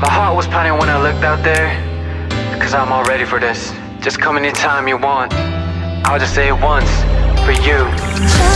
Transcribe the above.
My heart was pounding when I looked out there. Cause I'm all ready for this. Just come anytime you want. I'll just say it once for you.